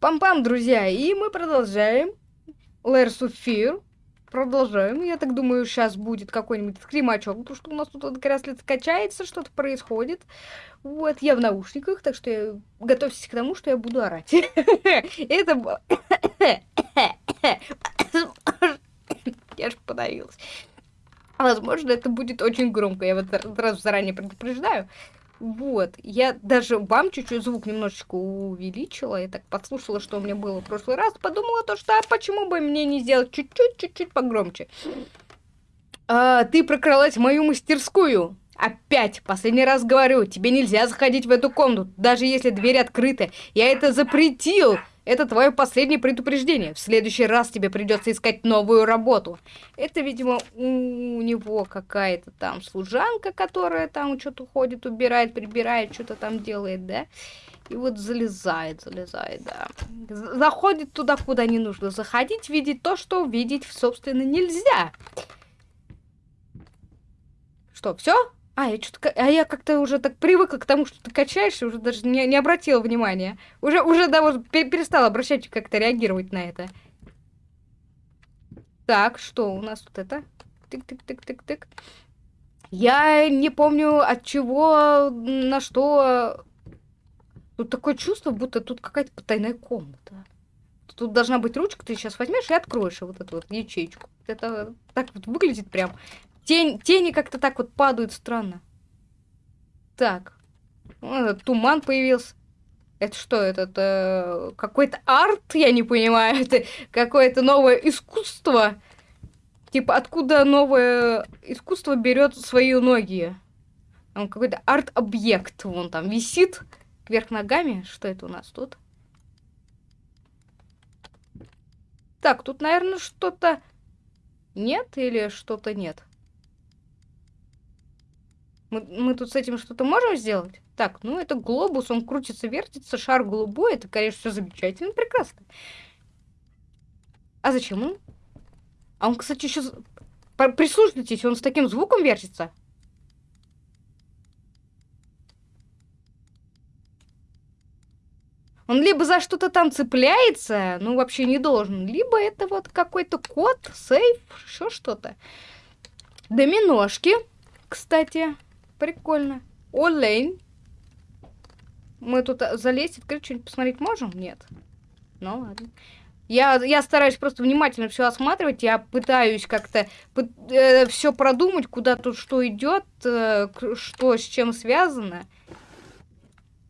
Пам-пам, друзья, и мы продолжаем. Layers of Fear. Продолжаем. Я так думаю, сейчас будет какой-нибудь скримачок, потому что у нас тут как раз качается, что-то происходит. Вот, я в наушниках, так что я... готовьтесь к тому, что я буду орать. Это... Я же подавилась. Возможно, это будет очень громко, я вот раз заранее предупреждаю. Вот, я даже вам чуть-чуть звук немножечко увеличила, я так подслушала, что у меня было в прошлый раз, подумала то, что а почему бы мне не сделать чуть-чуть, чуть-чуть погромче. А, ты прокралась в мою мастерскую. Опять, последний раз говорю, тебе нельзя заходить в эту комнату, даже если дверь открыта. Я это запретил. Это твое последнее предупреждение. В следующий раз тебе придется искать новую работу. Это, видимо, у него какая-то там служанка, которая там что-то ходит, убирает, прибирает, что-то там делает, да? И вот залезает, залезает, да. Заходит туда, куда не нужно заходить, видеть то, что видеть, собственно, нельзя. Что, все? А, я что-то... А я как-то уже так привыкла к тому, что ты качаешься, уже даже не, не обратила внимания. Уже, уже даже перестала обращать, как-то реагировать на это. Так, что у нас тут это? Тык-тык-тык-тык-тык. Я не помню, от чего, на что... Тут такое чувство, будто тут какая-то потайная комната. Тут должна быть ручка, ты сейчас возьмешь и откроешь вот эту вот ячейку. Это так вот выглядит прям Тень, тени как-то так вот падают странно. Так. туман появился. Это что, это э, какой-то арт, я не понимаю. Это какое-то новое искусство. Типа, откуда новое искусство берет свои ноги? Там какой-то арт-объект вон там висит кверх ногами. Что это у нас тут? Так, тут, наверное, что-то нет или что-то нет? Мы, мы тут с этим что-то можем сделать? Так, ну это глобус, он крутится, вертится, шар голубой, это, конечно, все замечательно, прекрасно. А зачем он? А он, кстати, еще... Прислушайтесь, он с таким звуком вертится. Он либо за что-то там цепляется, ну вообще не должен, либо это вот какой-то код, сейф, еще что-то. Доминошки, кстати. Прикольно. Олень. Мы тут а, залезть, открыть, что-нибудь посмотреть можем? Нет. Ну ладно. Я, я стараюсь просто внимательно все осматривать. Я пытаюсь как-то э, все продумать, куда тут что идет, э, что с чем связано.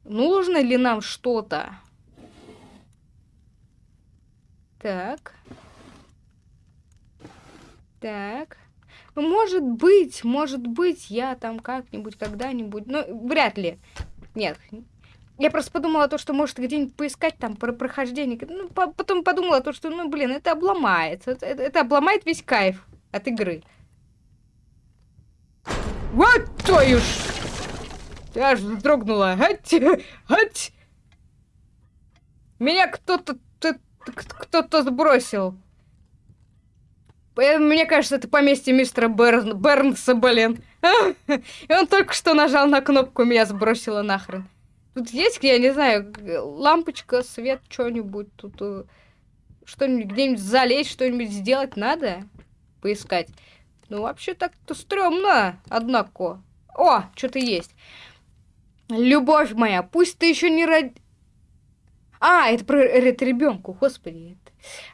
Нужно ли нам что-то? Так. Так. Может быть, может быть, я там как-нибудь, когда-нибудь, но вряд ли. Нет. Я просто подумала то, что может где-нибудь поискать там про прохождение. Ну, по потом подумала то, что, ну, блин, это обломается. Это, это, обломает весь кайф от игры. Вот твою ж! Я аж вздрогнула. Ать! Ать! Меня кто-то кто-то сбросил. Э, мне кажется, это поместье мистера Берн... Бернса, блин. И он только что нажал на кнопку, меня сбросило нахрен. Тут есть, я не знаю, лампочка, свет, что-нибудь тут... Э, что-нибудь где-нибудь залезть, что-нибудь сделать надо? Поискать. Ну, вообще так-то стрёмно, однако. О, что-то есть. Любовь моя, пусть ты еще не род... А, это про это ребенку, господи.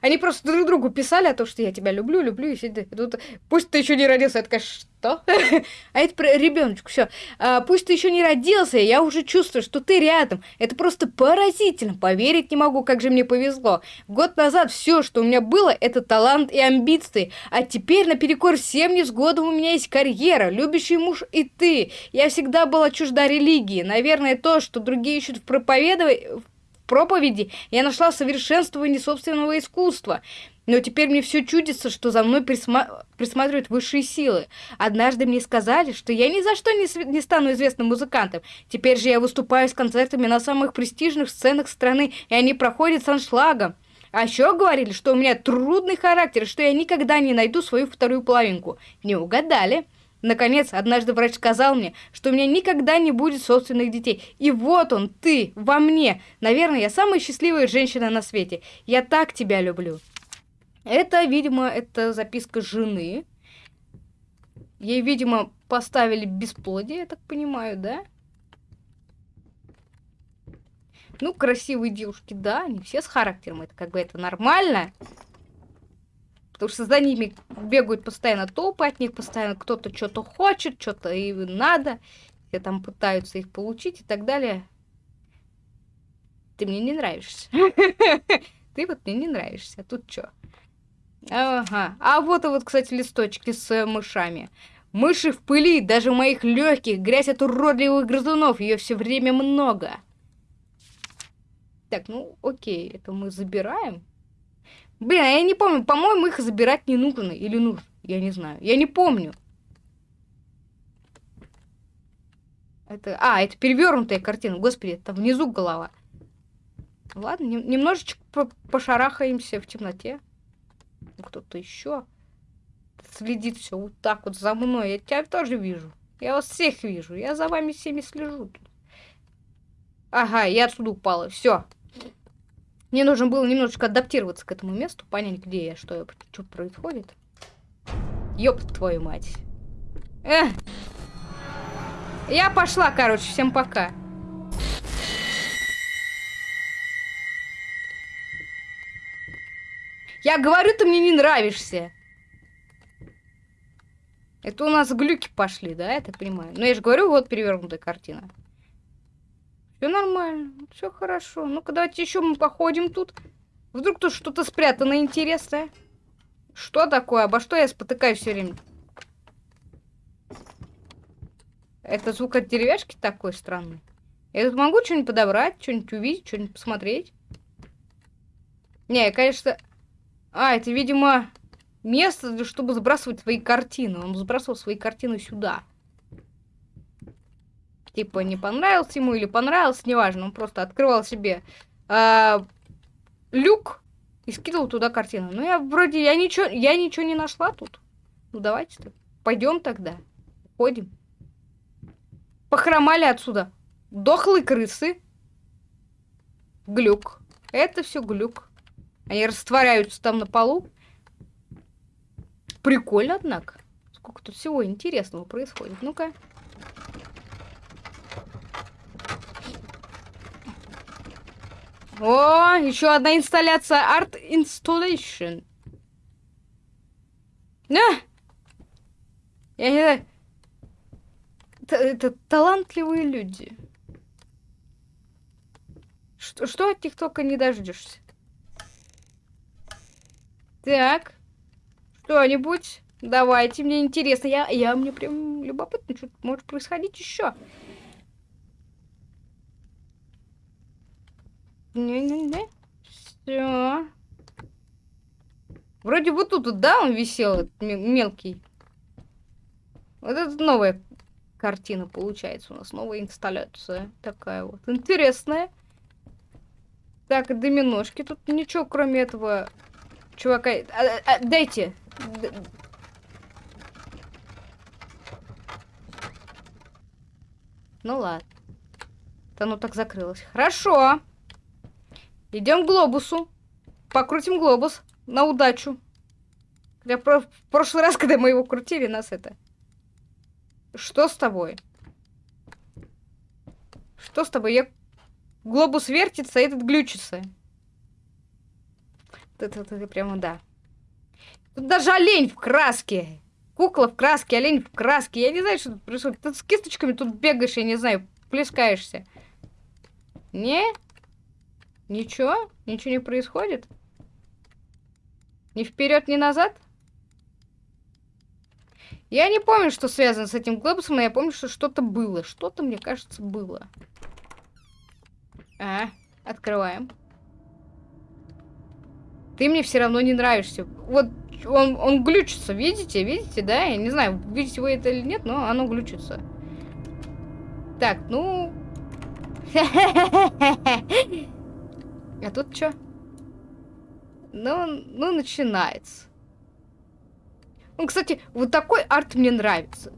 Они просто друг другу писали о том, что я тебя люблю, люблю, и тут, пусть ты еще не родился, я такая, что? а это про ребеночку, все. А, пусть ты еще не родился, я уже чувствую, что ты рядом. Это просто поразительно, поверить не могу, как же мне повезло. Год назад все, что у меня было, это талант и амбиции, а теперь наперекор всем невзгодам у меня есть карьера, любящий муж и ты. Я всегда была чужда религии, наверное, то, что другие ищут в проповедовании проповеди я нашла совершенствование собственного искусства. Но теперь мне все чудится, что за мной присма... присматривают высшие силы. Однажды мне сказали, что я ни за что не, не стану известным музыкантом. Теперь же я выступаю с концертами на самых престижных сценах страны, и они проходят с аншлагом. А еще говорили, что у меня трудный характер, что я никогда не найду свою вторую половинку. Не угадали. Наконец, однажды врач сказал мне, что у меня никогда не будет собственных детей. И вот он, ты, во мне. Наверное, я самая счастливая женщина на свете. Я так тебя люблю. Это, видимо, это записка жены. Ей, видимо, поставили бесплодие, я так понимаю, да? Ну, красивые девушки, да, они все с характером, это как бы это нормально. Потому что за ними бегают постоянно толпы от них, постоянно кто-то что-то хочет, что-то и надо. Все там пытаются их получить и так далее. Ты мне не нравишься. Ты вот мне не нравишься. А тут что? Ага. А вот и вот, кстати, листочки с мышами. Мыши в пыли, даже в моих легких, грязь от уродливых грызунов, ее все время много. Так, ну окей, это мы забираем. Блин, я не помню, по-моему, их забирать не нужно. Или нужно, я не знаю. Я не помню. Это... А, это перевернутая картина. Господи, там внизу голова. Ладно, не... немножечко по пошарахаемся в темноте. Кто-то еще следит все вот так вот за мной. Я тебя тоже вижу. Я вас всех вижу. Я за вами всеми слежу. Ага, я отсюда упала. Все. Мне нужно было немножечко адаптироваться к этому месту, понять, где я, что, что происходит. Ёб твою мать. Эх. Я пошла, короче, всем пока. Я говорю, ты мне не нравишься. Это у нас глюки пошли, да, я так понимаю. Но я же говорю, вот перевернутая картина. Все нормально, все хорошо. Ну-ка, давайте еще мы походим тут. Вдруг тут что-то спрятано интересное. Что такое? Обо что я спотыкаюсь все время? Это звук от деревяшки такой странный. Я тут могу что-нибудь подобрать, что-нибудь увидеть, что-нибудь посмотреть? Не, конечно... А, это, видимо, место, чтобы сбрасывать свои картины. Он сбрасывал свои картины сюда. Типа, не понравился ему или понравился, неважно. Он просто открывал себе э, люк и скидывал туда картину. Ну, я вроде, я ничего, я ничего не нашла тут. Ну, давайте -то. пойдем тогда. Ходим. Похромали отсюда. Дохлые крысы. Глюк. Это все глюк. Они растворяются там на полу. Прикольно, однако. Сколько тут всего интересного происходит. Ну-ка. О, еще одна инсталляция. Art Installation. На! Я не знаю. Это, это талантливые люди. Что, что от них только не дождешься. Так. Что-нибудь. Давайте, мне интересно. Я, я мне прям любопытно, что может происходить еще. Все. Вроде вот тут, да, он висел, мелкий. Вот это новая картина получается у нас, новая инсталляция такая вот. Интересная. Так, доминошки. Тут ничего, кроме этого чувака... А, а, дайте. Ну ладно. Да ну так закрылось. Хорошо. Идем к глобусу. Покрутим глобус на удачу. Я про в прошлый раз, когда мы его крутили, нас это... Что с тобой? Что с тобой? Я... Глобус вертится, а этот глючится. Это, это, это прямо да. Тут даже олень в краске. Кукла в краске, олень в краске. Я не знаю, что тут происходит. Ты с кисточками тут бегаешь, я не знаю, плескаешься. Не? Ничего? Ничего не происходит? Ни вперед, ни назад? Я не помню, что связано с этим глобусом, но я помню, что что-то было. Что-то, мне кажется, было. А, открываем. Ты мне все равно не нравишься. Вот он, он глючится, видите? Видите, да? Я не знаю, видите вы это или нет, но оно глючится. Так, ну... А тут что? Ну, ну, начинается. Ну, кстати, вот такой арт мне нравится.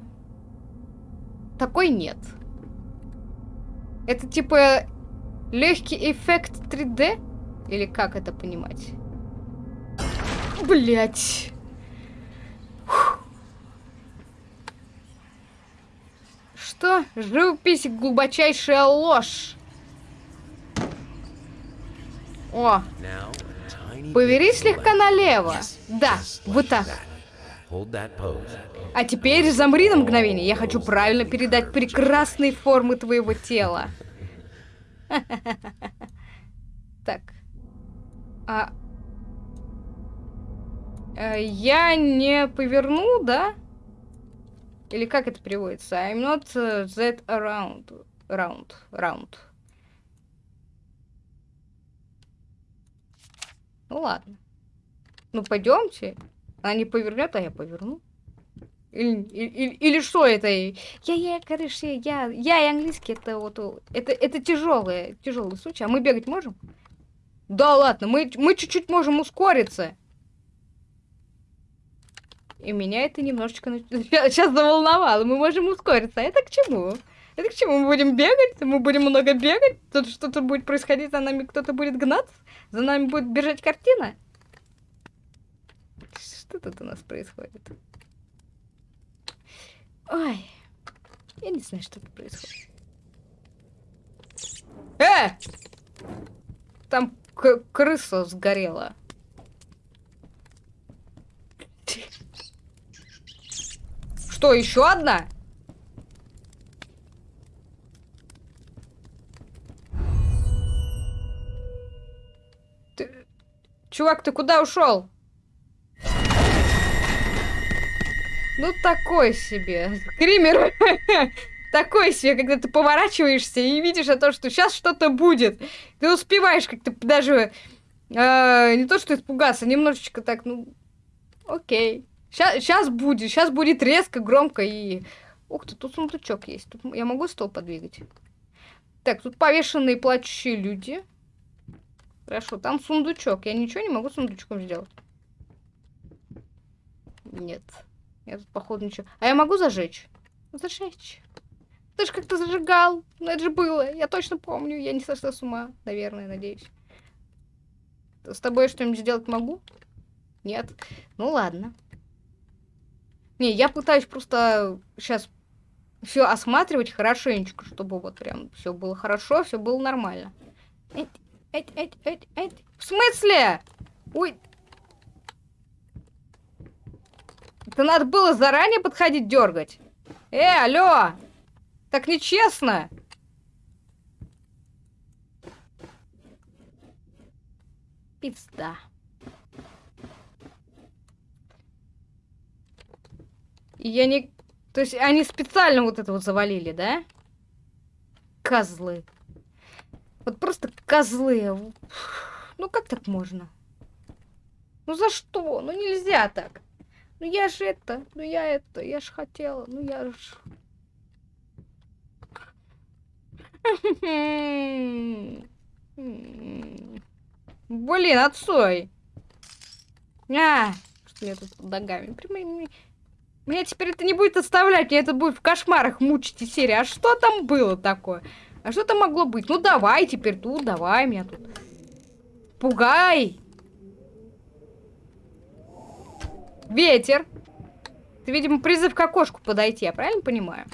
такой нет. Это типа легкий эффект 3D? Или как это понимать? Блять. Что? Живопись глубочайшая ложь. О, повери слегка налево. Да, вот так. А теперь замри на мгновение. Я хочу правильно передать прекрасные формы твоего тела. Так. А... Э, я не поверну, да? Или как это переводится? I'm not uh, that around. Round. Round. Ну ладно. Ну пойдемте. Она не повернет, а я поверну. Или, или, или что это? Я, я, короче, я, я и английский это вот, это, это тяжелый, тяжелый случай. А мы бегать можем? Да ладно, мы, мы чуть-чуть можем ускориться. И меня это немножечко сейчас заволновало. Мы можем ускориться. А это к чему? Это к чему? Мы будем бегать? Мы будем много бегать? Тут что-то будет происходить, за нами кто-то будет гнаться? За нами будет бежать картина? Что тут у нас происходит? Ой, я не знаю, что тут происходит. Э! Там крыса сгорела. Что, еще одна? Чувак, ты куда ушел? Ну, такой себе. Кример. такой себе, когда ты поворачиваешься и видишь о том, что сейчас что-то будет. Ты успеваешь как-то даже э, не то что испугаться, немножечко так, ну, окей. Сейчас будет, сейчас будет резко, громко и... Ух ты, тут сундучок есть. Тут я могу стол подвигать? Так, тут повешенные плачущие люди. Хорошо, там сундучок. Я ничего не могу сундучком сделать. Нет. Я тут, походу, ничего... А я могу зажечь? Зажечь. Ты же как-то зажигал. Ну, это же было. Я точно помню. Я не сошла с ума. Наверное, надеюсь. С тобой что-нибудь сделать могу? Нет. Ну, ладно. Не, я пытаюсь просто сейчас все осматривать хорошенечко, чтобы вот прям все было хорошо, все было нормально. Эть, эть, эть, эть. В смысле? Ой, Это надо было заранее подходить дергать. Э, алло! Так нечестно! Пизда. Я не... То есть они специально вот это вот завалили, да? Козлы. Вот просто козлы. Ну как так можно? Ну за что? Ну нельзя так. Ну я же это, ну я это, я ж хотела, ну я ж... Блин, отстой. А, что я тут под ногами? Меня теперь это не будет оставлять, меня это будет в кошмарах мучить и серии. А что там было такое? А что там могло быть? Ну давай теперь тут, давай меня тут. Пугай! Ветер. Ты, видимо, призыв к окошку подойти, я правильно понимаю?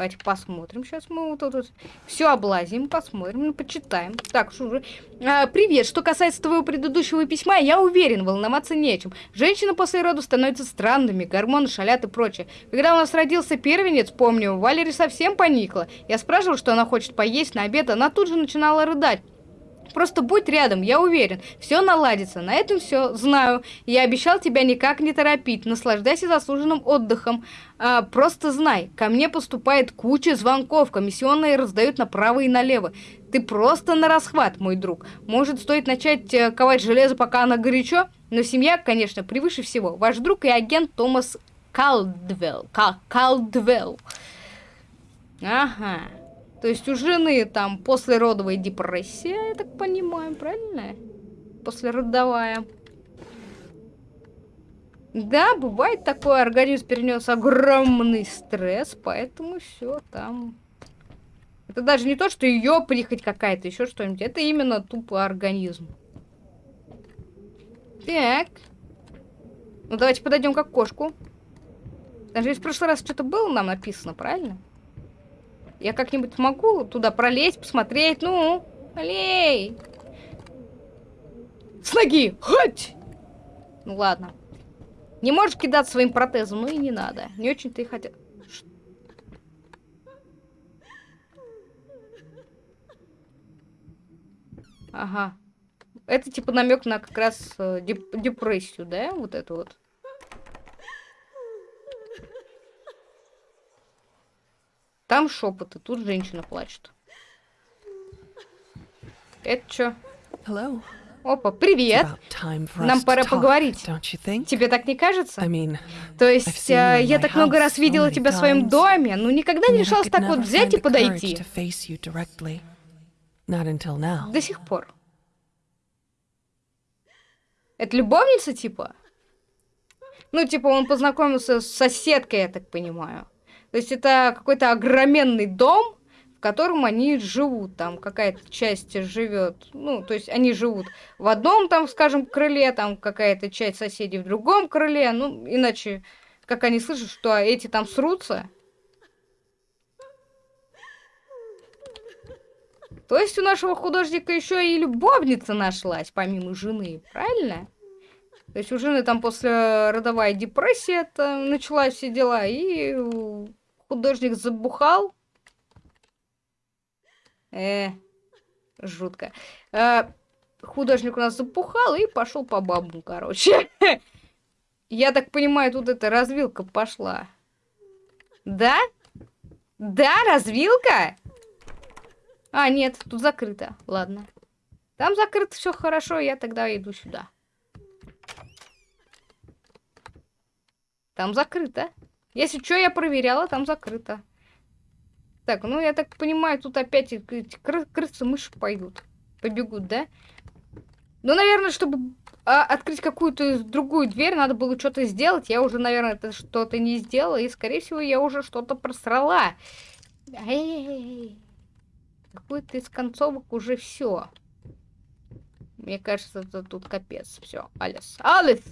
Давайте посмотрим. Сейчас мы вот тут все облазим, посмотрим, ну, почитаем. Так, же. А, привет. Что касается твоего предыдущего письма, я уверен, волноваться нечем. Женщины после рода становятся странными, гормоны шалят и прочее. Когда у нас родился первенец, помню, Валерия совсем поникла. Я спрашивал, что она хочет поесть на обед, она тут же начинала рыдать. Просто будь рядом, я уверен. Все наладится. На этом все. Знаю. Я обещал тебя никак не торопить. Наслаждайся заслуженным отдыхом. А, просто знай, ко мне поступает куча звонков. Комиссионные раздают направо и налево. Ты просто на расхват, мой друг. Может, стоит начать э, ковать железо, пока оно горячо? Но семья, конечно, превыше всего. Ваш друг и агент Томас Калдвелл. Калдвелл. Ага. То есть у жены там послеродовая депрессия, я так понимаю, правильно? Послеродовая. Да, бывает такое, организм перенес огромный стресс, поэтому все там. Это даже не то, что ее прихоть какая-то, еще что-нибудь. Это именно тупо организм. Так. Ну давайте подойдем к окошку. Даже в прошлый раз что-то было нам написано, правильно? Я как-нибудь могу туда пролезть, посмотреть. Ну, алей. С ноги! Хоть! Ну ладно. Не можешь кидать своим протезом, ну и не надо. Не очень-то и хотел. Ага. Это типа намек на как раз э, деп депрессию, да? Вот это вот. Там шепоты, тут женщина плачет. Это что? Hello. Опа, привет. Нам пора поговорить. Тебе так не кажется? То есть, э, я так много раз видела тебя в своем доме, но никогда не решалась так вот взять и подойти. До сих пор. Это любовница, типа? Ну, типа, он познакомился с соседкой, я так понимаю. То есть, это какой-то огроменный дом, в котором они живут, там какая-то часть живет, ну, то есть они живут в одном, там, скажем, крыле, там какая-то часть соседей в другом крыле, ну, иначе, как они слышат, что эти там срутся. То есть у нашего художника еще и любовница нашлась, помимо жены, правильно? То есть у жены там после родовая депрессия там началась все дела, и художник забухал, Э, жутко. Э, художник у нас запухал и пошел по бабу, короче. Я так понимаю, тут эта развилка пошла. Да? Да, развилка? А, нет, тут закрыто. Ладно. Там закрыто все хорошо, я тогда иду сюда. Там закрыто. Если что, я проверяла, там закрыто. Так, ну я так понимаю, тут опять эти кры крысы мыши пойдут. Побегут, да? Ну, наверное, чтобы а, открыть какую-то другую дверь, надо было что-то сделать. Я уже, наверное, это что-то не сделала. И, скорее всего, я уже что-то просрала. Эй, какой-то из концовок уже все. Мне кажется, это тут капец. Все, Алис. Алис!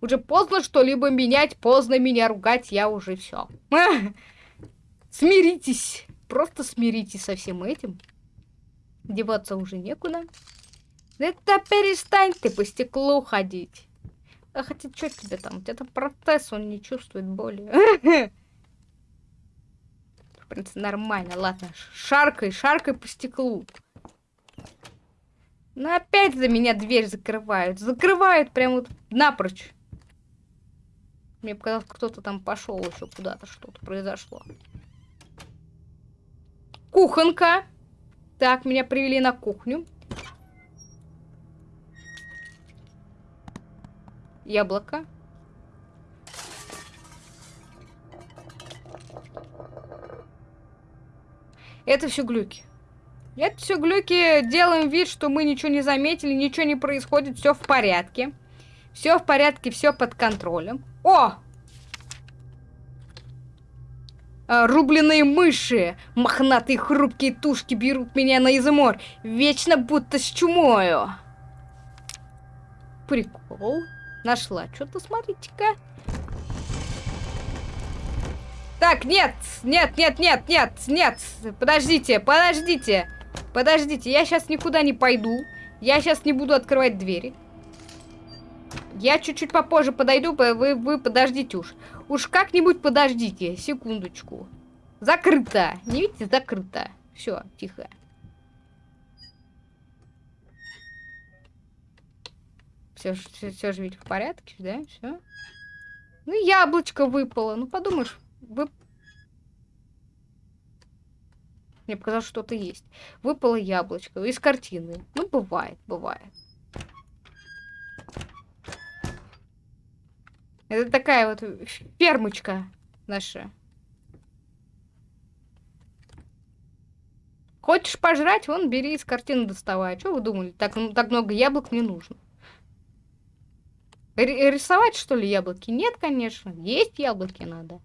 Уже поздно что-либо менять, поздно меня ругать, я уже все. Смиритесь. Просто смиритесь со всем этим. Деваться уже некуда. Это перестань ты по стеклу ходить. А хотя что тебе там? У тебя там протез, он не чувствует боли. В принципе, нормально. Ладно, шаркай, шаркай по стеклу. Но опять за меня дверь закрывают. Закрывают прям вот напрочь. Мне показалось, кто-то там пошел еще куда-то, что-то произошло. Кухонка. Так, меня привели на кухню. Яблоко. Это все глюки. Это все глюки. Делаем вид, что мы ничего не заметили, ничего не происходит, все в порядке. Все в порядке, все под контролем. О! А, рубленые мыши, мохнатые хрупкие тушки берут меня на измор, вечно будто с чумою. Прикол. Нашла. Что-то смотрите-ка. Так, нет, нет, нет, нет, нет, нет. Подождите, подождите. Подождите, я сейчас никуда не пойду. Я сейчас не буду открывать двери. Я чуть-чуть попозже подойду, вы, вы подождите уж. Уж как-нибудь подождите, секундочку. Закрыто. Не видите, закрыто. Все, тихо. Все, все, все же ведь в порядке, да? Все. Ну, яблочко выпало. Ну, подумаешь, вы... Мне показалось, что-то есть. Выпало яблочко из картины. Ну, бывает, бывает. Это такая вот фермочка наша. Хочешь пожрать? Вон, бери из картины доставай. Что вы думали? Так, так много яблок не нужно. Р рисовать, что ли, яблоки? Нет, конечно. Есть яблоки надо.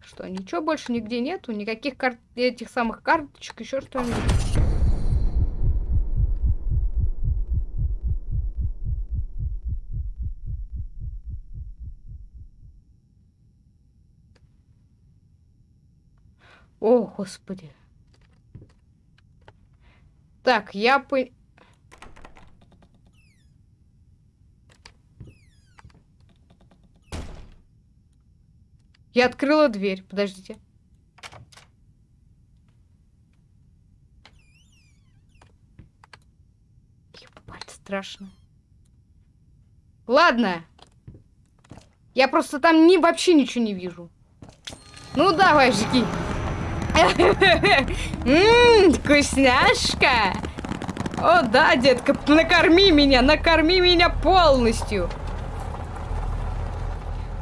Что, ничего больше нигде нету? Никаких карт этих самых карточек, еще что-нибудь? О, господи. Так, я по... Я открыла дверь. Подождите. Ебать, страшно. Ладно. Я просто там ни, вообще ничего не вижу. Ну давай, жги. Ммм, вкусняшка. О, да, детка, накорми меня, накорми меня полностью.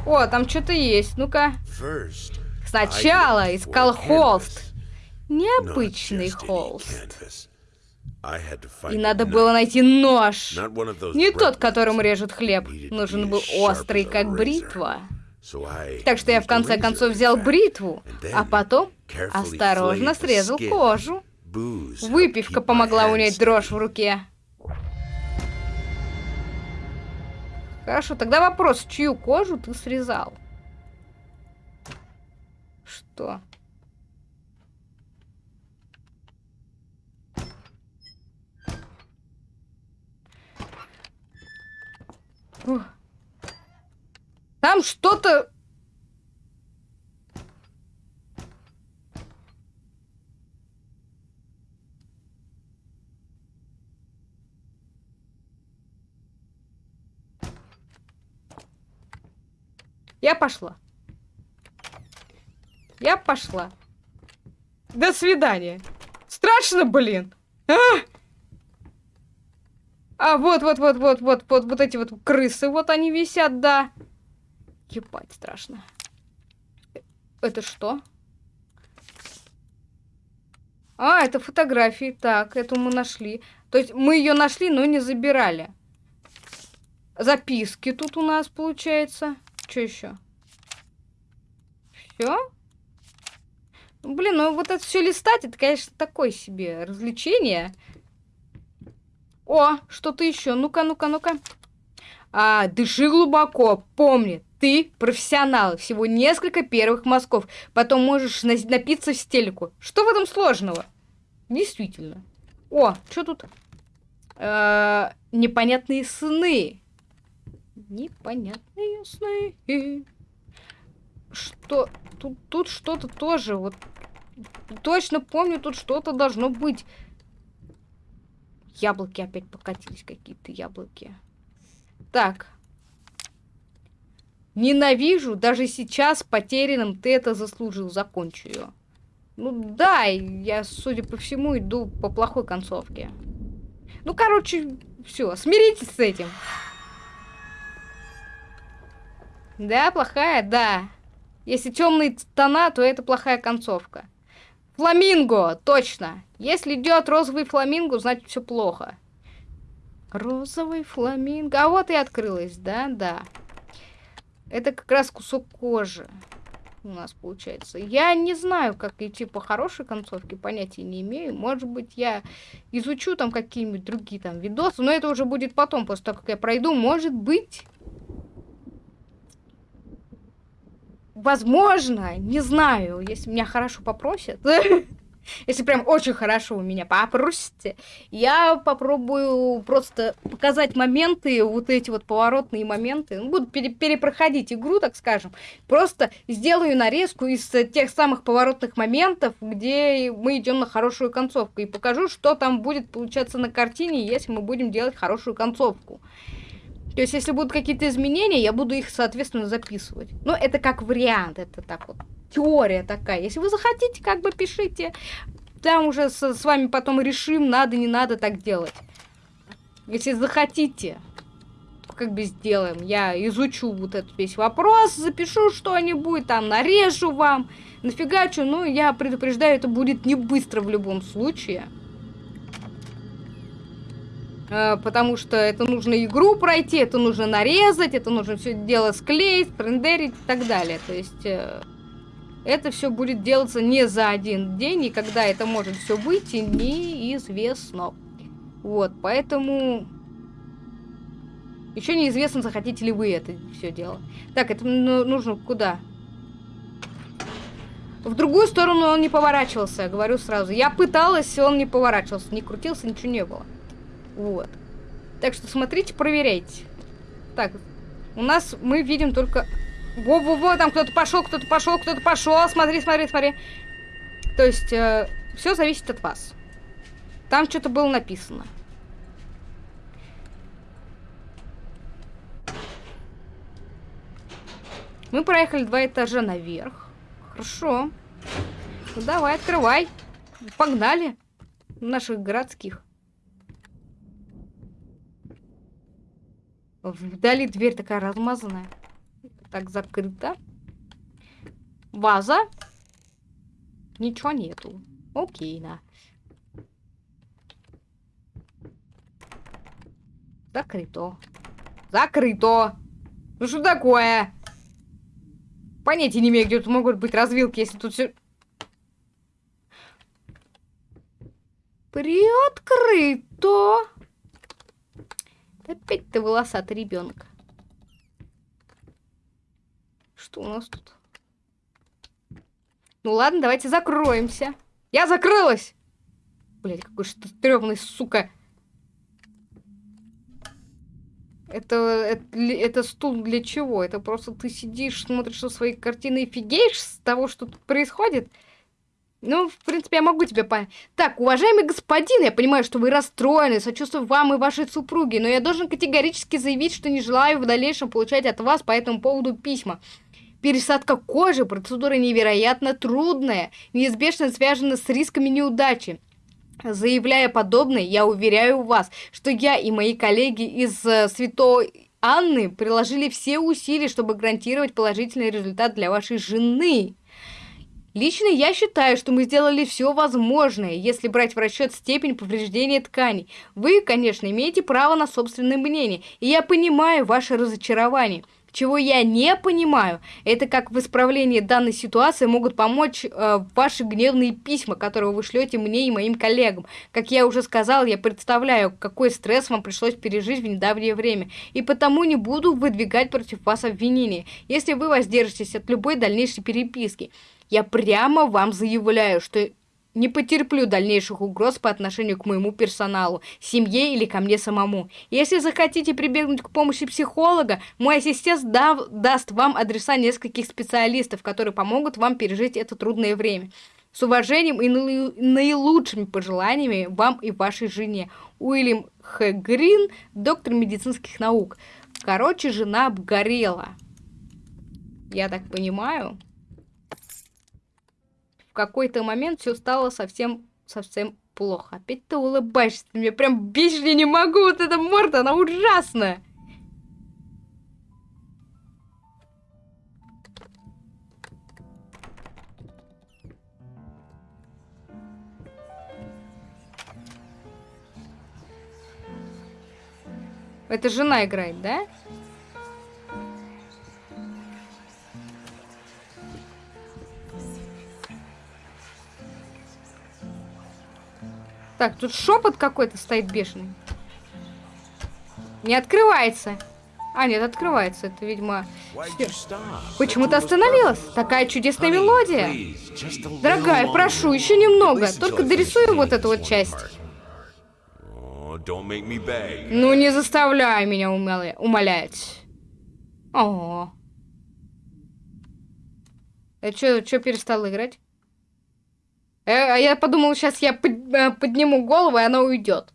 О, там что-то есть. Ну-ка. Сначала искал холст. Необычный холст. И надо было найти нож. Не тот, которым режут хлеб. Нужен был острый, как бритва. Так что я в конце концов взял бритву, а потом осторожно срезал кожу. Выпивка помогла унять дрожь в руке. Хорошо, тогда вопрос, чью кожу ты срезал? Что? Ух. Там что-то... Я пошла. Я пошла. До свидания. Страшно, блин. А, а вот, вот, вот, вот, вот, вот, вот эти вот крысы, вот они висят, да. Ебать, страшно. Это что? А, это фотографии. Так, эту мы нашли. То есть мы ее нашли, но не забирали. Записки тут у нас получается. Что еще? Все? Ну, блин, ну вот это все листать, это, конечно, такое себе развлечение. О, что-то еще. Ну-ка, ну-ка, ну-ка. А, дыши глубоко. Помни, ты профессионал. Всего несколько первых мазков. Потом можешь на напиться в стельку. Что в этом сложного? Действительно. О, что тут? Э -э непонятные сны. Непонятные сны. Что? Тут, тут что-то тоже. Вот точно помню, тут что-то должно быть. Яблоки опять покатились, какие-то яблоки. Так. Ненавижу, даже сейчас потерянным ты это заслужил, закончу ее. Ну да, я, судя по всему, иду по плохой концовке. Ну, короче, все, смиритесь с этим. Да, плохая, да. Если темные тона, то это плохая концовка. Фламинго, точно. Если идет розовый фламинго, значит все плохо. Розовый фламинго. А вот и открылась, да, да. Это как раз кусок кожи у нас получается. Я не знаю, как идти по хорошей концовке, понятия не имею. Может быть, я изучу там какие-нибудь другие там видосы, но это уже будет потом, после того, как я пройду. Может быть... Возможно, не знаю, если меня хорошо попросят. Если прям очень хорошо у меня попросите, я попробую просто показать моменты, вот эти вот поворотные моменты. Ну, буду пере перепроходить игру, так скажем. Просто сделаю нарезку из тех самых поворотных моментов, где мы идем на хорошую концовку. И покажу, что там будет получаться на картине, если мы будем делать хорошую концовку. То есть, если будут какие-то изменения, я буду их, соответственно, записывать. Но это как вариант, это так вот теория такая. Если вы захотите, как бы пишите. Там уже с, с вами потом решим, надо, не надо так делать. Если захотите, как бы сделаем. Я изучу вот этот весь вопрос, запишу что-нибудь, там нарежу вам, нафигачу. Ну, я предупреждаю, это будет не быстро в любом случае. Э, потому что это нужно игру пройти, это нужно нарезать, это нужно все дело склеить, рендерить и так далее. То есть э, это все будет делаться не за один день, и когда это может все выйти, неизвестно. Вот, поэтому... Еще неизвестно, захотите ли вы это все дело. Так, это нужно куда? В другую сторону он не поворачивался, говорю сразу. Я пыталась, он не поворачивался, не крутился, ничего не было. Вот. Так что смотрите, проверяйте. Так, у нас мы видим только... Во-во-во, там кто-то пошел, кто-то пошел, кто-то пошел. Смотри, смотри, смотри. То есть, э, все зависит от вас. Там что-то было написано. Мы проехали два этажа наверх. Хорошо. Ну давай, открывай. Погнали. Наших городских. Вдали дверь такая размазанная. Так, закрыта. Ваза. Ничего нету. Окей, на. Закрыто. Закрыто. Ну что такое? Понятия не имею, где тут могут быть развилки, если тут все... Приоткрыто. Опять ты волосатый ребенок. Что у нас тут? Ну ладно, давайте закроемся. Я закрылась! Блять, какой что стрёмный, сука. Это, это, это стул для чего? Это просто ты сидишь, смотришь на свои картины и фигеешь с того, что тут происходит? Ну, в принципе, я могу тебя понять. Так, уважаемый господин, я понимаю, что вы расстроены, сочувствую вам и вашей супруге, но я должен категорически заявить, что не желаю в дальнейшем получать от вас по этому поводу письма. Пересадка кожи – процедура невероятно трудная, неизбежно связана с рисками неудачи. Заявляя подобное, я уверяю вас, что я и мои коллеги из э, Святой Анны приложили все усилия, чтобы гарантировать положительный результат для вашей жены. Лично я считаю, что мы сделали все возможное, если брать в расчет степень повреждения тканей. Вы, конечно, имеете право на собственное мнение, и я понимаю ваше разочарование. Чего я не понимаю, это как в исправлении данной ситуации могут помочь э, ваши гневные письма, которые вы шлете мне и моим коллегам. Как я уже сказал, я представляю, какой стресс вам пришлось пережить в недавнее время, и потому не буду выдвигать против вас обвинения, если вы воздержитесь от любой дальнейшей переписки. Я прямо вам заявляю, что не потерплю дальнейших угроз по отношению к моему персоналу, семье или ко мне самому. Если захотите прибегнуть к помощи психолога, мой ассистент дав, даст вам адреса нескольких специалистов, которые помогут вам пережить это трудное время. С уважением и наилучшими пожеланиями вам и вашей жене. Уильям Х. Грин, доктор медицинских наук. Короче, жена обгорела. Я так понимаю какой-то момент все стало совсем, совсем плохо. Опять ты улыбаешься, ты меня прям бесишь, я не могу, вот эта морда, она ужасная. Это жена играет, да? Так, тут шепот какой-то стоит бешеный. Не открывается. А, нет, открывается. Это, видимо... Почему ты остановилась? Такая чудесная мелодия. Дорогая, прошу, еще немного. Только дорисуй вот эту вот часть. Ну, не заставляй меня умоля... умолять. О. Это что, что перестал играть? Э, а я подумал, сейчас я э, подниму голову, и она уйдет.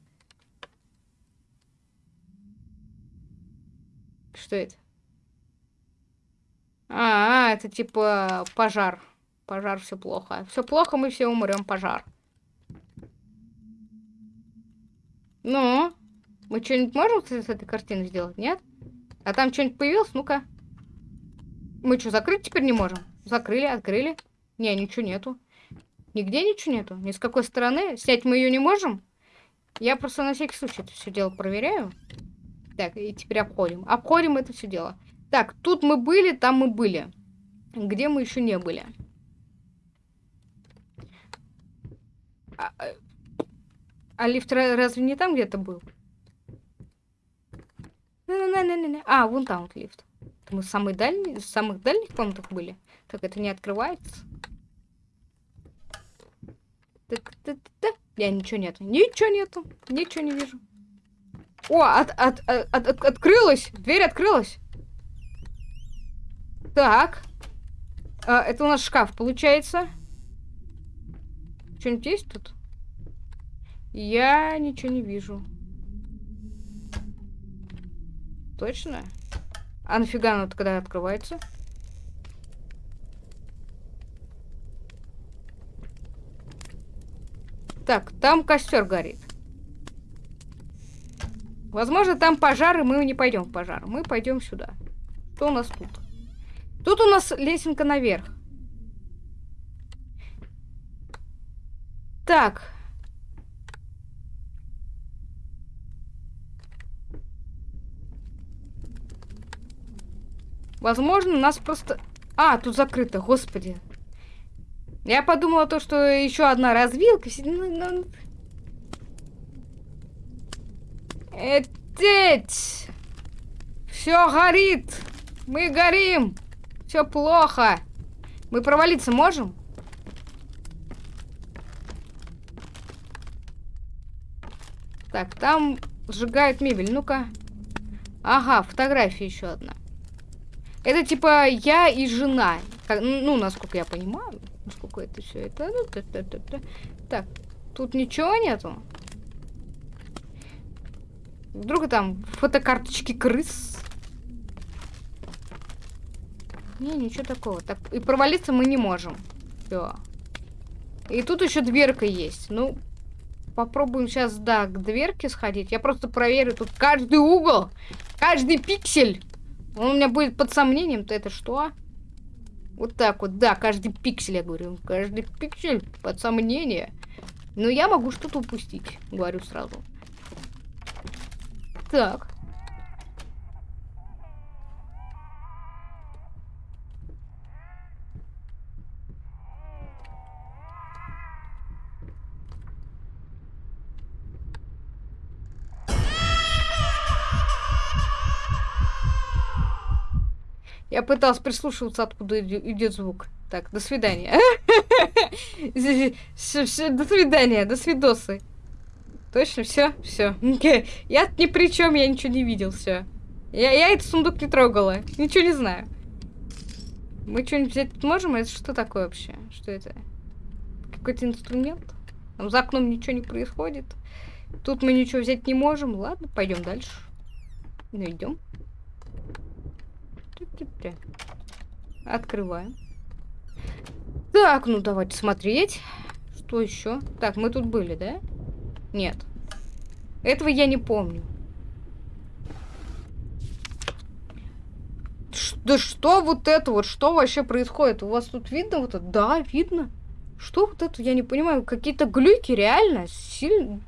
Что это? А, это типа пожар. Пожар, все плохо. Все плохо, мы все умрем, пожар. Ну, мы что-нибудь можем с этой картиной сделать, нет? А там что-нибудь появилось? Ну-ка. Мы что, закрыть теперь не можем? Закрыли, открыли. Не, ничего нету. Нигде ничего нету? Ни с какой стороны? Снять мы ее не можем? Я просто на всякий случай это все дело проверяю. Так, и теперь обходим. Обходим это все дело. Так, тут мы были, там мы были. Где мы еще не были? А, а, а лифт разве не там где-то был? А, вон там вот лифт. Мы дальней, в самых дальних комнатах были. Так, это не открывается. Я ничего нету. Ничего нету. Ничего не вижу. О, от, от, от, от, от, открылась. Дверь открылась. Так. А, это у нас шкаф, получается. Что-нибудь есть тут? Я ничего не вижу. Точно? А нафига оно когда открывается? Так, там костер горит. Возможно, там пожар, и мы не пойдем в пожар. Мы пойдем сюда. Что у нас тут? Тут у нас лесенка наверх. Так. Возможно, нас просто... А, тут закрыто, господи. Я подумала то, что еще одна развилка. Ну, ну... Этеть! Все горит! Мы горим! Все плохо! Мы провалиться можем? Так, там сжигают мебель. Ну-ка. Ага, фотография еще одна. Это типа я и жена. Ну, насколько я понимаю. Это все это. Ну, так, тут ничего нету. Вдруг там фотокарточки крыс. Не, ничего такого. Так, и провалиться мы не можем. Все. И тут еще дверка есть. Ну, попробуем сейчас, да, к дверке сходить. Я просто проверю тут каждый угол, каждый пиксель. Он у меня будет под сомнением-то это что? Вот так вот, да, каждый пиксель, я говорю. Каждый пиксель под сомнение. Но я могу что-то упустить, говорю сразу. Так. Я пыталась прислушиваться, откуда идет звук. Так, до свидания. До свидания, до свидосы. Точно, все, все. Я ни при чем, я ничего не видел, все. Я, я этот сундук не трогала. Ничего не знаю. Мы что-нибудь взять можем? Это что такое вообще? Что это? Какой-то инструмент? Там за окном ничего не происходит. Тут мы ничего взять не можем. Ладно, пойдем дальше. Ну, идем. Открываем. Так, ну давайте смотреть. Что еще? Так, мы тут были, да? Нет. Этого я не помню. Ш да что вот это вот? Что вообще происходит? У вас тут видно вот это? Да, видно. Что вот это? Я не понимаю. Какие-то глюки реально сильно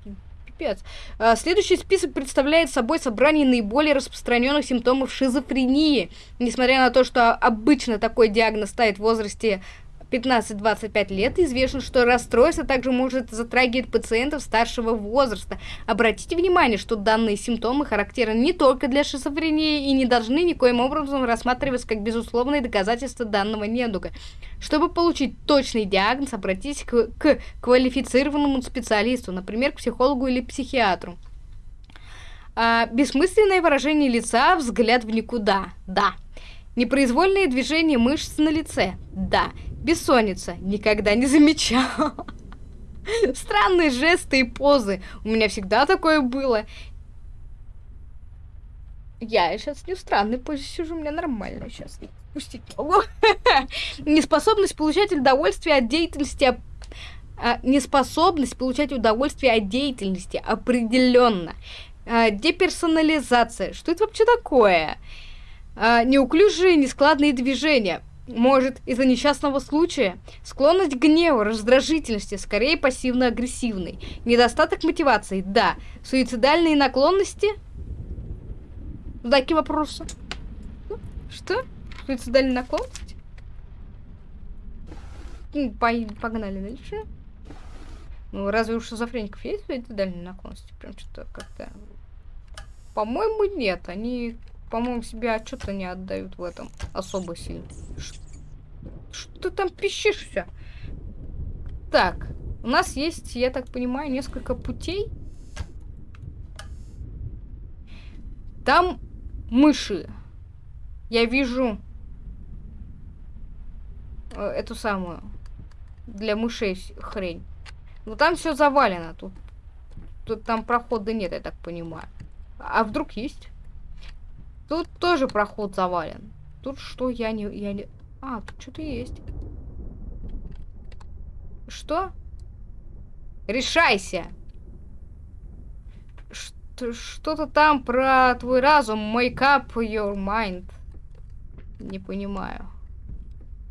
пипец. А, следующий список представляет собой собрание наиболее распространенных симптомов шизофрении. Несмотря на то, что обычно такой диагноз ставит в возрасте 15-25 лет известно, что расстройство также может затрагивать пациентов старшего возраста. Обратите внимание, что данные симптомы характерны не только для шизофрении и не должны никоим образом рассматриваться как безусловные доказательства данного недуга. Чтобы получить точный диагноз, обратитесь к, к квалифицированному специалисту, например, к психологу или психиатру. А, бессмысленное выражение лица, взгляд в никуда. Да. Непроизвольные движения мышц на лице. Да. Бессонница. Никогда не замечал. Странные жесты и позы. У меня всегда такое было. Я сейчас не в странной позе сижу, у меня нормально сейчас. Пустить могу. Неспособность получать удовольствие от деятельности а, неспособность получать удовольствие от деятельности определенно. А, деперсонализация. Что это вообще такое? А, неуклюжие, нескладные движения Может, из-за несчастного случая? Склонность к гневу, раздражительности, скорее пассивно-агрессивной. Недостаток мотивации, да. Суицидальные наклонности? Такие вопросы. Что? Суицидальные наклонности? Ну, погнали дальше. Ну, разве у шизофреников есть суицидальные наклонности? Прям что-то как-то... По-моему, нет. Они по-моему, себе отчета не отдают в этом особо сильно. Что там пищишься? Так, у нас есть, я так понимаю, несколько путей. Там мыши. Я вижу э, эту самую для мышей хрень. Но там все завалено. Тут, тут там прохода нет, я так понимаю. А вдруг есть? Тут тоже проход завален. Тут что я не... Я не... А, тут что-то есть. Что? Решайся! Что-то там про твой разум. Make up your mind. Не понимаю.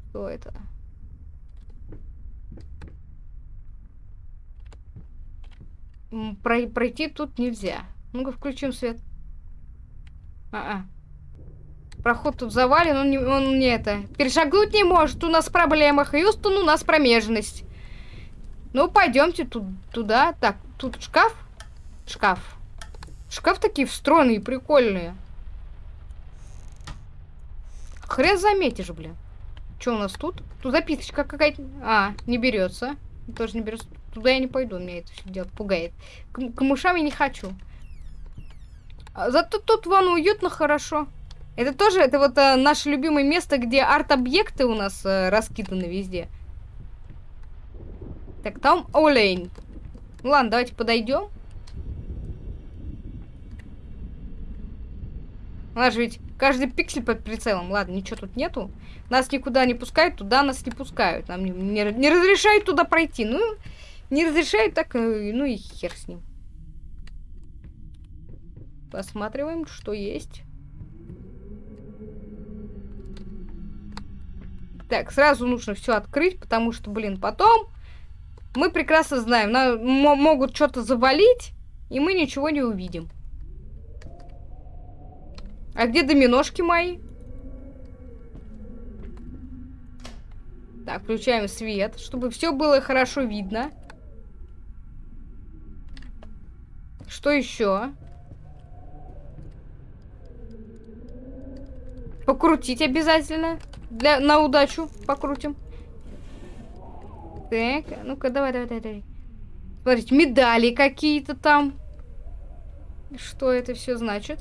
Что это? Про пройти тут нельзя. Ну-ка, включим свет. А -а. Проход тут завален, он не, он не это. Перешагнуть не может, у нас проблема. Хьюстон, у нас промежность. Ну, пойдемте тут, туда. Так, тут шкаф? Шкаф. Шкаф такие встроенные, прикольные. Хрен заметишь, блин. Что у нас тут? Тут записочка какая-то. А, не берется. Тоже не берется. Туда я не пойду, меня это все дело пугает. К, к мышам я не хочу. А зато тут вон уютно, хорошо. Это тоже, это вот а, наше любимое место, где арт-объекты у нас а, раскиданы везде. Так, там олень. Ну ладно, давайте подойдем. У нас же ведь каждый пиксель под прицелом. Ладно, ничего тут нету. Нас никуда не пускают, туда нас не пускают. Нам не, не, не разрешают туда пройти. Ну, не разрешают, так, э, ну и хер с ним. Посматриваем, что есть. Так, сразу нужно все открыть, потому что, блин, потом мы прекрасно знаем, на, могут что-то завалить, и мы ничего не увидим. А где доминошки мои? Так, включаем свет, чтобы все было хорошо видно. Что еще? Покрутить обязательно. Для, на удачу покрутим. Так, ну-ка, давай, давай, давай, давай. Смотрите, медали какие-то там. Что это все значит?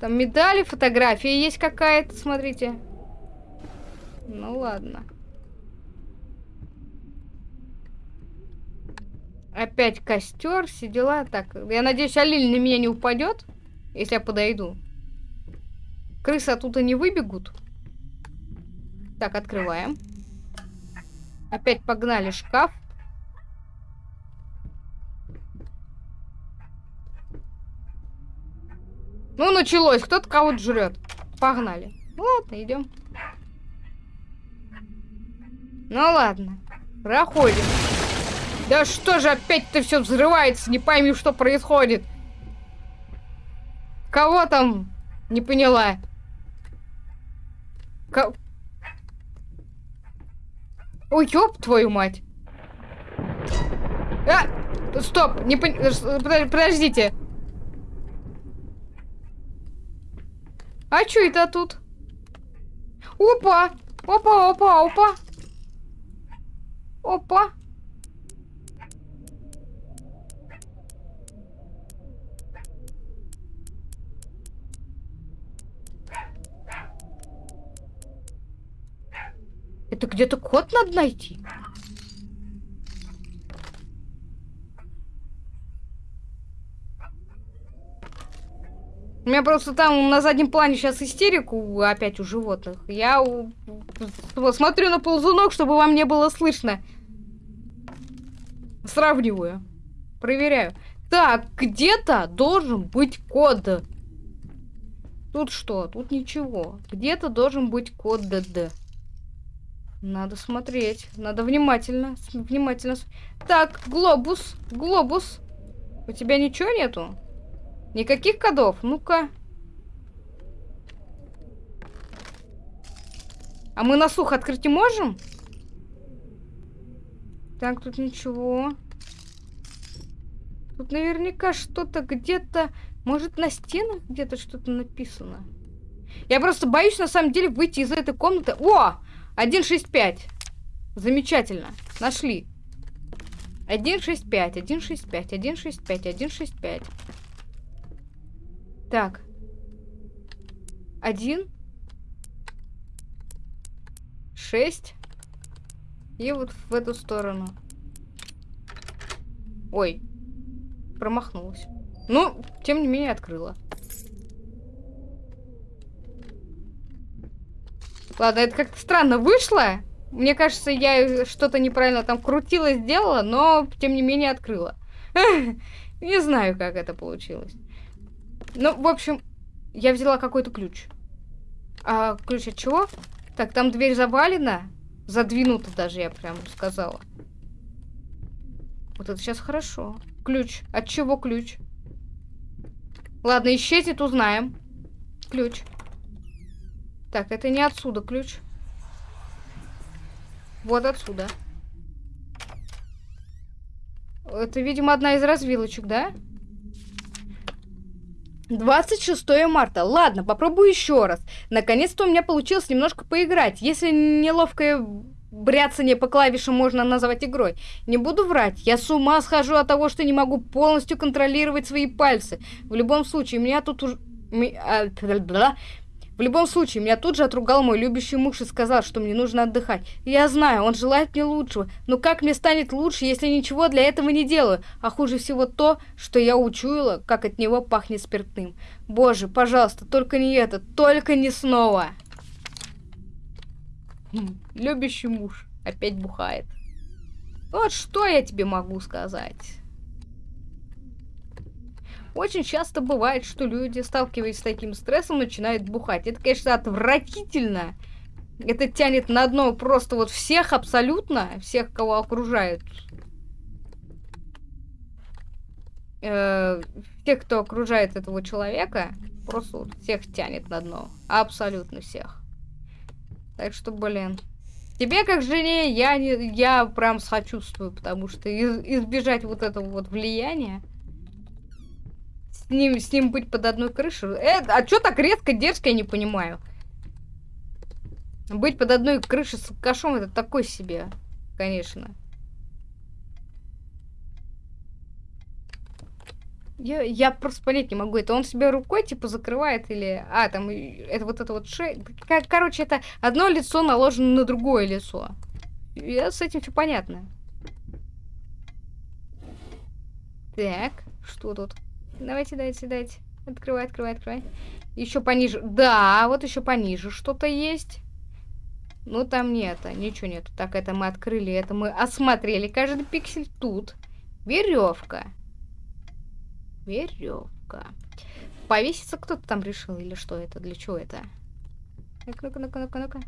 Там медали, фотография есть какая-то, смотрите. Ну ладно. Опять костер, все дела. Так, я надеюсь, Алиль на меня не упадет, если я подойду. Крысы оттуда не выбегут. Так, открываем. Опять погнали шкаф. Ну, началось. Кто-то кого-то жрет. Погнали. Ладно, идем. Ну ладно. Проходим. Да что же опять-то все взрывается? Не пойми, что происходит. Кого там? Не поняла. Ка... Ой, ёб твою мать. А! Стоп, не пон... Подождите. А чё это тут? Опа! Опа, опа, опа! Опа! Это где-то код надо найти. У меня просто там на заднем плане сейчас истерику опять у животных. Я у... смотрю на ползунок, чтобы вам не было слышно. Сравниваю. Проверяю. Так, где-то должен быть код. Тут что? Тут ничего. Где-то должен быть код ДД. Надо смотреть. Надо внимательно. Внимательно. Так, глобус. Глобус. У тебя ничего нету? Никаких кодов? Ну-ка. А мы на слух открыть не можем? Так, тут ничего. Тут наверняка что-то где-то... Может, на стенах где-то что-то написано? Я просто боюсь, на самом деле, выйти из этой комнаты. О! 165. Замечательно. Нашли. 165, 165, 165, 165. Так. Один. Шесть. И вот в эту сторону. Ой. Промахнулась. Ну, тем не менее, открыла. Ладно, это как-то странно вышло. Мне кажется, я что-то неправильно там крутила, сделала, но, тем не менее, открыла. Не знаю, как это получилось. Ну, в общем, я взяла какой-то ключ. А ключ от чего? Так, там дверь завалена. Задвинута даже, я прям сказала. Вот это сейчас хорошо. Ключ. От чего ключ? Ладно, исчезнет, узнаем. Ключ. Так, это не отсюда ключ. Вот отсюда. Это, видимо, одна из развилочек, да? 26 марта. Ладно, попробую еще раз. Наконец-то у меня получилось немножко поиграть. Если неловкое бряцание по клавишам можно назвать игрой. Не буду врать, я с ума схожу от того, что не могу полностью контролировать свои пальцы. В любом случае, меня тут уже... В любом случае, меня тут же отругал мой любящий муж и сказал, что мне нужно отдыхать. Я знаю, он желает мне лучшего, но как мне станет лучше, если ничего для этого не делаю? А хуже всего то, что я учуяла, как от него пахнет спиртным. Боже, пожалуйста, только не это, только не снова. Любящий муж опять бухает. Вот что я тебе могу сказать. Очень часто бывает, что люди, сталкиваясь с таким стрессом, начинают бухать. Это, конечно, отвратительно. Это тянет на дно просто вот всех абсолютно, всех, кого окружают. Э, тех, кто окружает этого человека, просто вот всех тянет на дно. Абсолютно всех. Так что, блин. Тебе, как жене, я, не, я прям сочувствую, потому что из, избежать вот этого вот влияния с ним, с ним быть под одной крышей. Э, а что так резко, дерзко, я не понимаю. Быть под одной крышей с кашом это такой себе, конечно. Я, я просто понять не могу. Это он себе рукой, типа, закрывает или... А, там, это вот это вот шея... Короче, это одно лицо наложено на другое лицо. Я с этим все понятно. Так, что тут? Давайте, давайте, давайте. Открывай, открывай, открывай. Еще пониже. Да, вот еще пониже что-то есть. Ну, там нет, ничего нет. Так, это мы открыли, это мы осмотрели. Каждый пиксель тут. Веревка. Веревка. Повеситься кто-то там решил или что это? Для чего это? Ну-ка, ну-ка, ну-ка, ну-ка, ну-ка.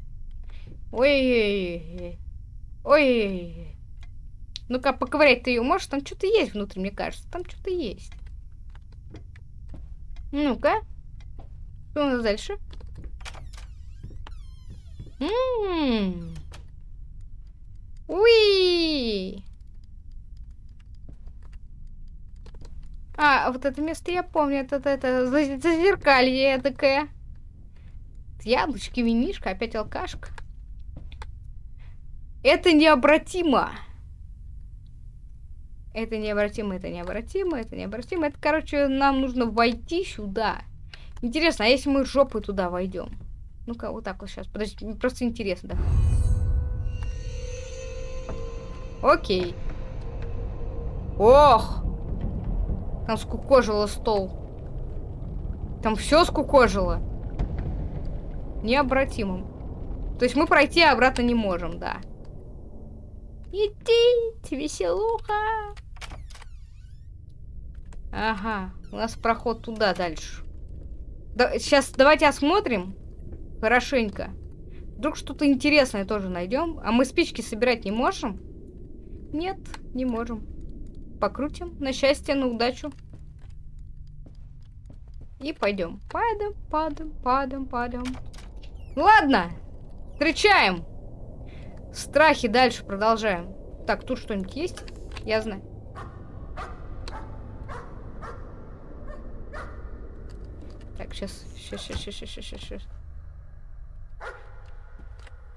Ой-ой-ой. Ой. Ну-ка, поковырять ты ее можешь? Там что-то есть внутри, мне кажется. Там что-то есть. Ну-ка. Что у нас дальше? Ммм. Уи! А, вот это место я помню. Это, это, это зазеркалье такое. Яблочки, винишка, опять алкашка. Это необратимо. Это необратимо, это необратимо, это необратимо. Это, короче, нам нужно войти сюда. Интересно, а если мы жопой туда войдем? Ну-ка, вот так вот сейчас. Подожди, просто интересно, да. Окей. Ох! Там скукожило стол. Там все скукожило. Необратимым. То есть мы пройти обратно не можем, да. Идите, веселуха. Ага, у нас проход туда дальше. Да, сейчас давайте осмотрим хорошенько. Вдруг что-то интересное тоже найдем. А мы спички собирать не можем? Нет, не можем. Покрутим. На счастье, на удачу. И пойдем. Падаем, падаем, падаем, падаем. Ладно. Встречаем. Страхи дальше продолжаем. Так, тут что-нибудь есть? Я знаю. Так, сейчас, сейчас, сейчас, сейчас, сейчас.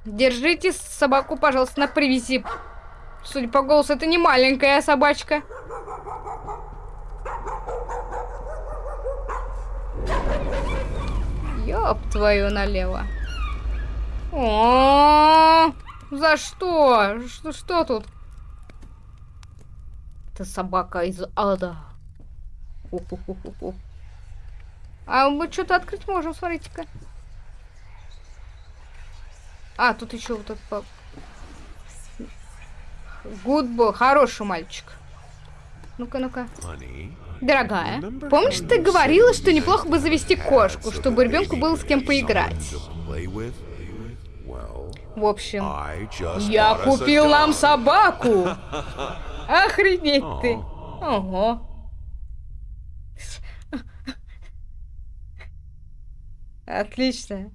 Держите собаку, пожалуйста, на привязи. Судя по голосу, это не маленькая собачка. Ёб твою налево. О, -о, -о за что? что? Что тут? Это собака из ада. А мы что-то открыть можем, смотрите-ка. А, тут еще вот этот... Гудбо, хороший мальчик. Ну-ка, ну-ка. Дорогая, помнишь, ты говорила, что неплохо бы завести кошку, чтобы ребенку было с кем поиграть? В общем, я купил нам собаку. Охренеть ты. Ого. Отлично.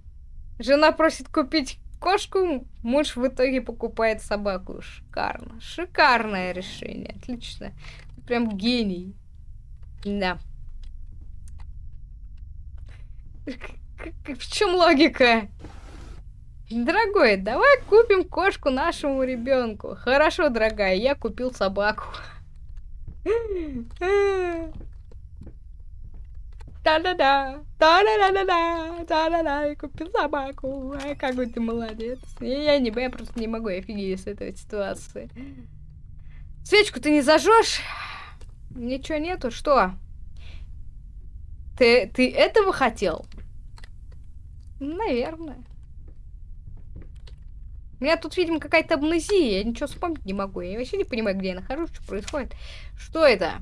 Жена просит купить кошку, муж в итоге покупает собаку. Шикарно. Шикарное решение. Отлично. Прям гений. Да. В чем логика? Дорогой, давай купим кошку нашему ребенку. Хорошо, дорогая, я купил собаку. Да-да-да, да-да-да-да-да, да-да-да, я купил собаку. Ай, какой ты молодец. Я, я не я просто не могу офигеть с этой ситуации. Свечку ты не зажжешь? Ничего нету, что? Ты, ты этого хотел? Наверное. У меня тут, видимо, какая-то амнезия. Я ничего вспомнить не могу. Я вообще не понимаю, где я нахожусь, что происходит. Что это?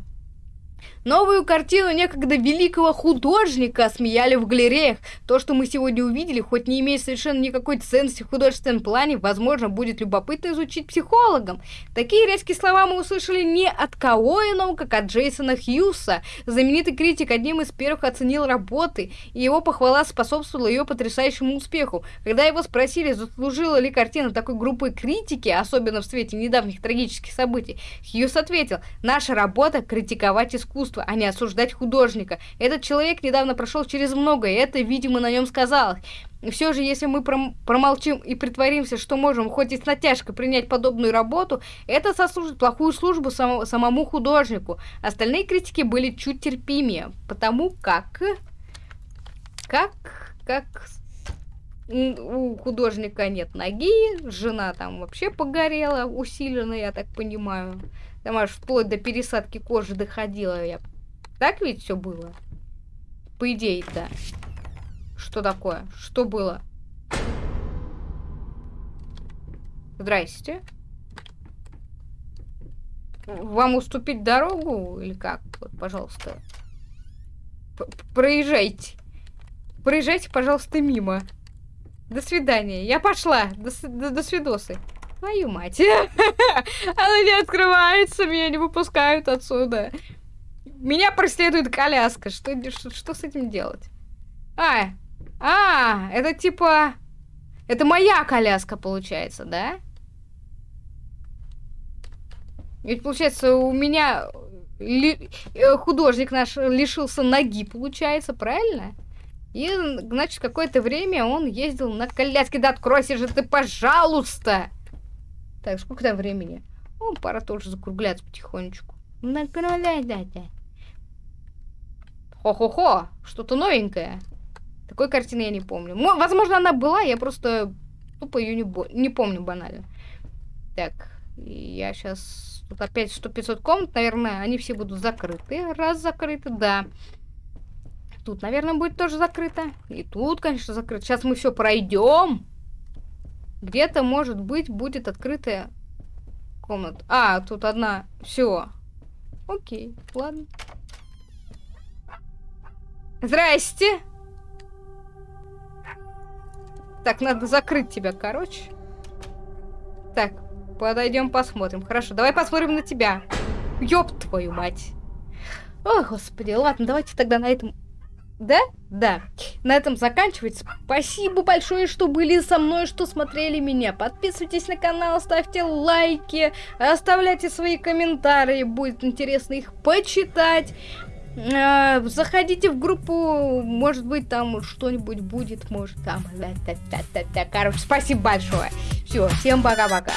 Новую картину некогда великого художника смеяли в галереях. То, что мы сегодня увидели, хоть не имеет совершенно никакой ценности в художественном плане, возможно, будет любопытно изучить психологам. Такие резкие слова мы услышали не от кого иного, как от Джейсона Хьюса. Знаменитый критик одним из первых оценил работы, и его похвала способствовала ее потрясающему успеху. Когда его спросили, заслужила ли картина такой группы критики, особенно в свете недавних трагических событий, Хьюс ответил, наша работа — критиковать искусство искусства, а не осуждать художника. Этот человек недавно прошел через многое, и это, видимо, на нем сказалось. Все же, если мы пром промолчим и притворимся, что можем хоть и с натяжкой принять подобную работу, это сослужит плохую службу сам самому художнику. Остальные критики были чуть терпимее, потому как... Как... Как у художника нет ноги, жена там вообще погорела усиленно, я так понимаю. Там аж вплоть до пересадки кожи доходила я. Так ведь все было? По идее, да. Что такое? Что было? Здрасте. Вам уступить дорогу или как? Вот, пожалуйста. П Проезжайте. Проезжайте, пожалуйста, мимо. До свидания. Я пошла. До, до, до свидосы. Твою мать. Она не открывается, меня не выпускают отсюда. Меня преследует коляска. Что, что, что с этим делать? А, а, это типа... Это моя коляска, получается, да? Ведь, получается, у меня ли... Э, художник наш лишился ноги, получается, правильно? И, значит, какое-то время он ездил на коляске. Да откройся же ты, пожалуйста! Так, сколько там времени? О, пора тоже закругляться потихонечку. Накругляйте. Хо-хо-хо, что-то новенькое. Такой картины я не помню. Возможно, она была, я просто тупо ее не, не помню банально. Так, я сейчас... Тут опять 100-500 комнат, наверное, они все будут закрыты. Раз закрыты, да. Тут, наверное, будет тоже закрыто. И тут, конечно, закрыто. Сейчас мы все пройдем. Где-то, может быть, будет открытая комната. А, тут одна. Все. Окей, ладно. Здрасте! Так, надо закрыть тебя, короче. Так, подойдем посмотрим. Хорошо, давай посмотрим на тебя. Ёб твою мать. О господи, ладно, давайте тогда на этом да? Да. На этом заканчивать. Спасибо большое, что были со мной, что смотрели меня. Подписывайтесь на канал, ставьте лайки, оставляйте свои комментарии. Будет интересно их почитать. А, заходите в группу, может быть, там что-нибудь будет, может, там. Короче, спасибо большое. Все, всем пока-пока.